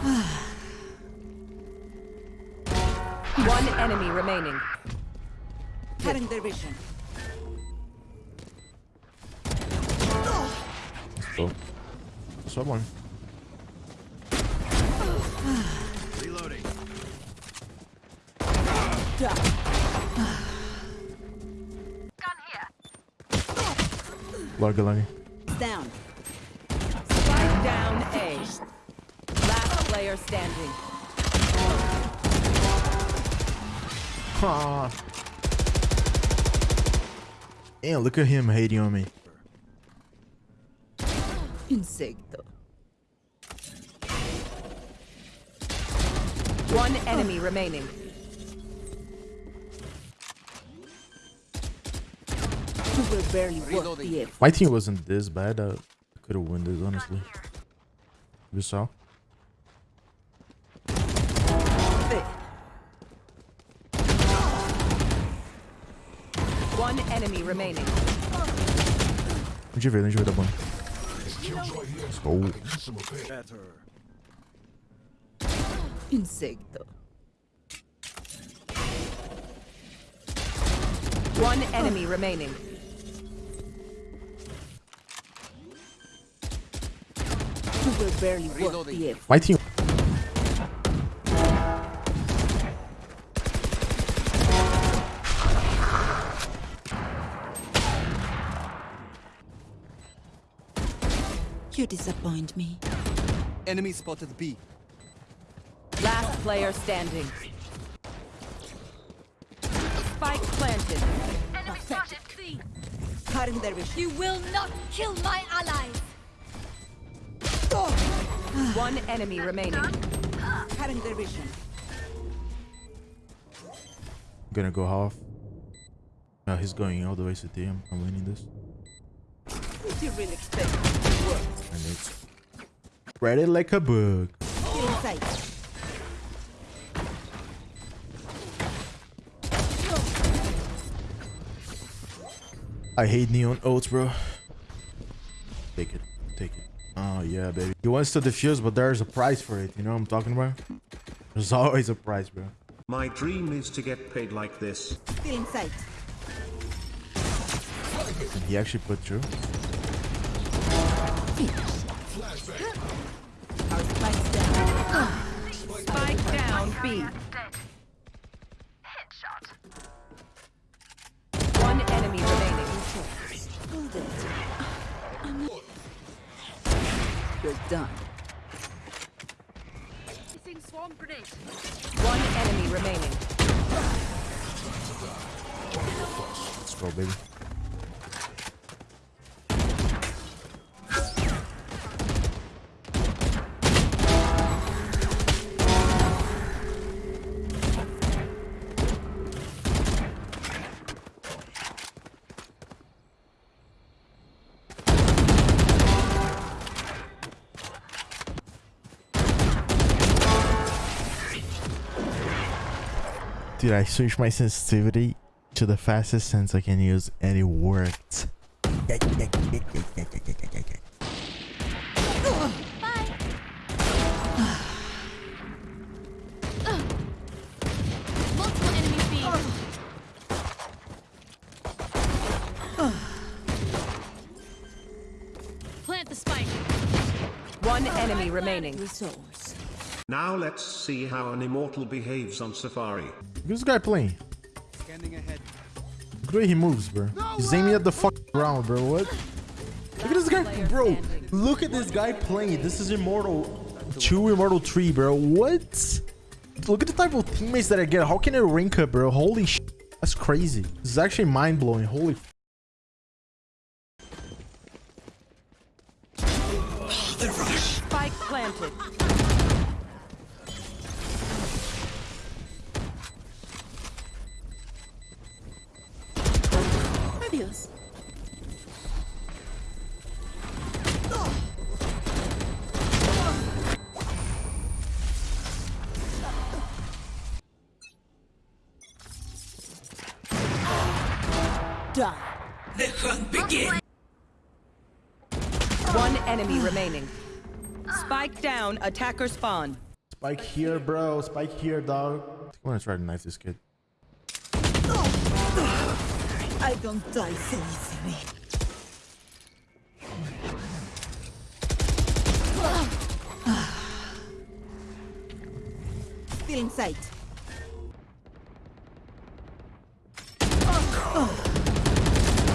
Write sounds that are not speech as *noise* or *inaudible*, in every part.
One enemy remaining. Cutting their vision. So, someone. Reloading. Lagi lagi. Down. Player standing. Ah. Damn, look at him hating on me. Insecto. One enemy remaining. You barely work. My team wasn't this bad. Uh, I could have won this, honestly. You saw? One enemy remaining. Deixa eu ver, deixa eu ver da bom. Oh, Insecto. One enemy remaining. You will barely work the F. my team. Disappoint me. Enemy spotted B. Last player standing. Spike planted. Enemy spotted C. Cutting their vision. You will not kill my allies. *sighs* One enemy remaining. Cutting their vision. gonna go half. No, he's going all the way to D. I'm, I'm winning this. Did you really expect it to? And it's ready like a book. Inside. I hate neon oats, bro. Take it. Take it. Oh, yeah, baby. He wants to defuse, but there's a price for it. You know what I'm talking about? There's always a price, bro. My dream is to get paid like this. Still inside. And he actually put through. Our spikes down. Spike down B. Headshot. One enemy remaining. You're done. One enemy remaining. Let's go, baby. Dude, I switched my sensitivity to the fastest sense I can use, and it worked. Multiple enemies B. Plant the spike. One enemy remaining. Resource. Now let's see how an immortal behaves on Safari. This guy playing. Scanning ahead. Look the way he moves, bro. He's aiming at the fuck ground, bro. What? Look at this guy, bro. Look at this guy playing. This is Immortal 2, Immortal 3, bro. What? Look at the type of teammates that I get. How can I rank up, bro? Holy sh! That's crazy. This is actually mind-blowing. Holy f- Spike planted. Adios. Done. One enemy remaining. Spike down. Attacker spawn. Spike here, bro. Spike here, dog. I'm gonna try to knife this kid. I don't die so easily. Still in sight.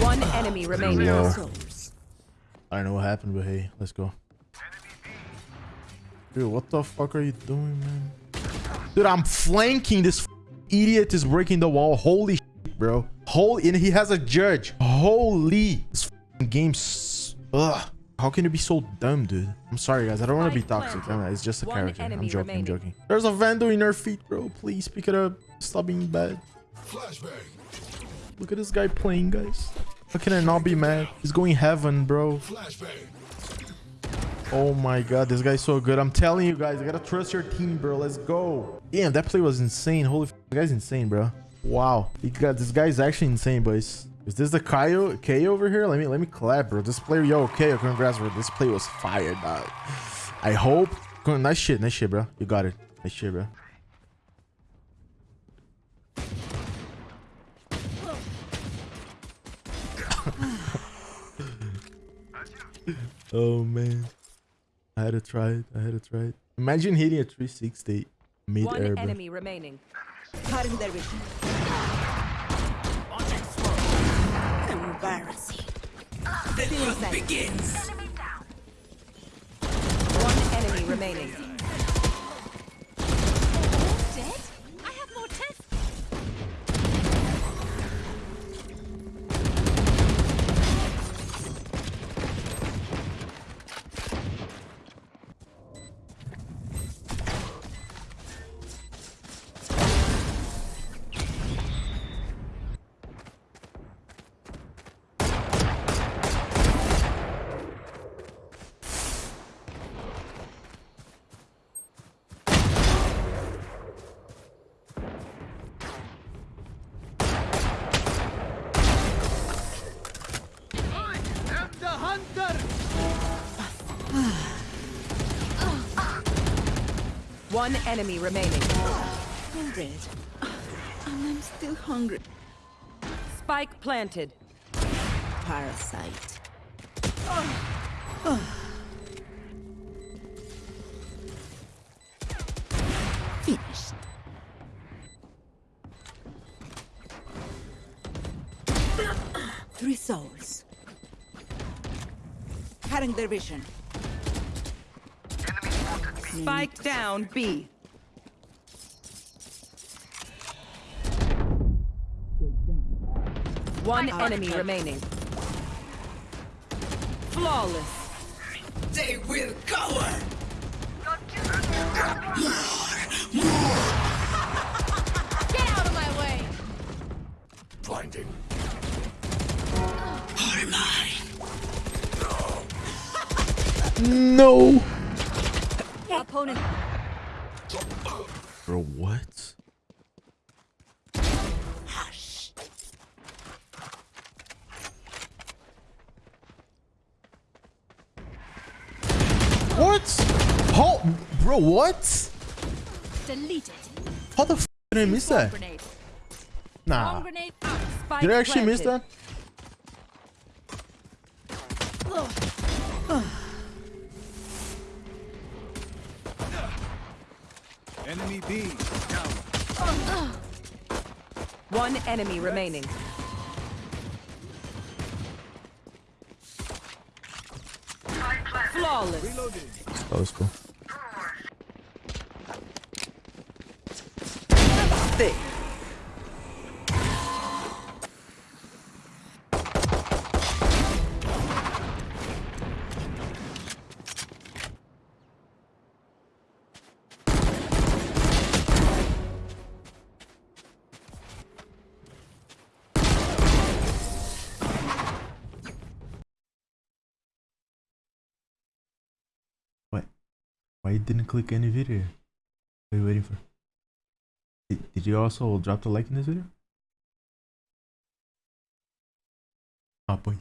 One enemy remaining. Low. I don't know what happened, but hey, let's go. Dude, what the fuck are you doing, man? Dude, I'm flanking this idiot is breaking the wall. Holy shit, bro. Holy, and he has a judge. Holy, this f- game. Ugh. How can you be so dumb, dude? I'm sorry, guys. I don't want to be toxic. planted. I mean, it's just a One character. I'm joking. remaining. I'm joking. There's a vandal in our feet, bro. Please pick it up. Stop being bad. Look at this guy playing, guys. How can I not be mad? He's going heaven, bro. Oh my god, this guy's so good. I'm telling you guys, I gotta trust your team, bro. Let's go. Damn, that play was insane. Holy f this guy's insane, bro. Wow. He got this guy's actually insane, boys. Is this the Kaio K over here? Let me let me clap, bro. This player, yo, K, congrats, bro. This play was fire, dog. I hope. Nice shit, nice shit, bro. You got it. Nice shit, bro. *laughs* oh man. I had to try it. I had to try it. Imagine hitting a 360 mid One air. bro. enemy remaining. Cutting their vision. Embarrassing. Still in sight. One enemy remaining. Dead? One enemy remaining. I'm dead. And I'm still hungry. Spike planted. Parasite. Finished. Three souls. Cutting their vision. Spike down B. One enemy remaining. Flawless. Get out of my way. No. Opponent. Bro, what? What? How, bro, what? Deleted. How the f did I miss that? Nah. Bomb grenade out. Spike Did I actually miss that? Enemy B. Down. One enemy remaining. Flawless. Reloading. That was cool. What? Why you didn't click any video? What are you waiting for? Did, did you also drop the like in this video? Ah, pois.